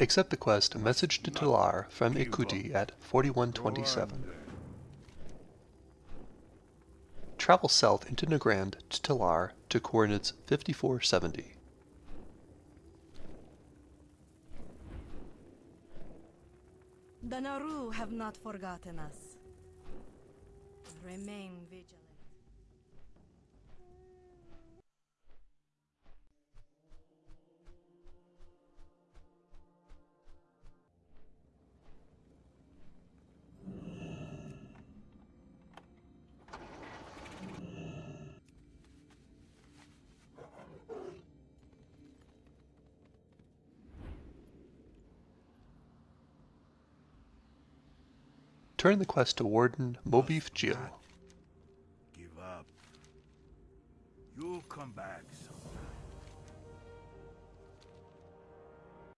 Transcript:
Accept the quest Message to Telaar from Ikuti at 4127. Travel south into Nagrand to Telaar to coordinates 5470. The Naaru have not forgotten us. Remain vigilant. Turn the quest to Warden Moi'bff Jill. Give up. You'll come back someday.